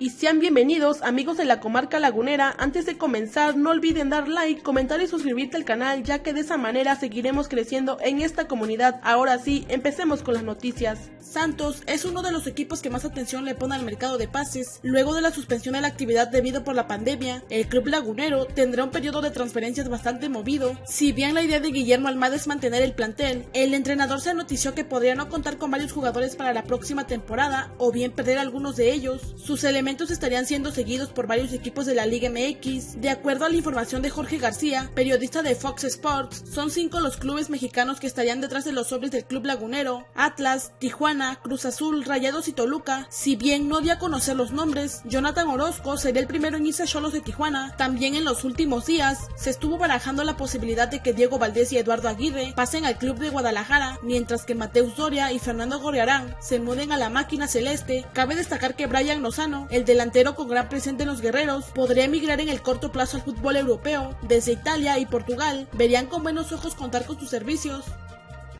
y sean bienvenidos amigos de la comarca lagunera. Antes de comenzar no olviden dar like, comentar y suscribirte al canal ya que de esa manera seguiremos creciendo en esta comunidad. Ahora sí, empecemos con las noticias. Santos es uno de los equipos que más atención le pone al mercado de pases. Luego de la suspensión de la actividad debido por la pandemia, el club lagunero tendrá un periodo de transferencias bastante movido. Si bien la idea de Guillermo Almada es mantener el plantel, el entrenador se anotició que podría no contar con varios jugadores para la próxima temporada o bien perder algunos de ellos. Sus elementos estarían siendo seguidos por varios equipos de la Liga MX. De acuerdo a la información de Jorge García, periodista de Fox Sports, son cinco los clubes mexicanos que estarían detrás de los sobres del Club Lagunero, Atlas, Tijuana, Cruz Azul, Rayados y Toluca. Si bien no dio a conocer los nombres, Jonathan Orozco sería el primero en irse a Cholos de Tijuana. También en los últimos días se estuvo barajando la posibilidad de que Diego Valdés y Eduardo Aguirre pasen al club de Guadalajara, mientras que Mateus Doria y Fernando Gorriarán se muden a la máquina celeste. Cabe destacar que Brian Lozano, el delantero con gran presente en los guerreros, podría emigrar en el corto plazo al fútbol europeo. Desde Italia y Portugal verían con buenos ojos contar con sus servicios.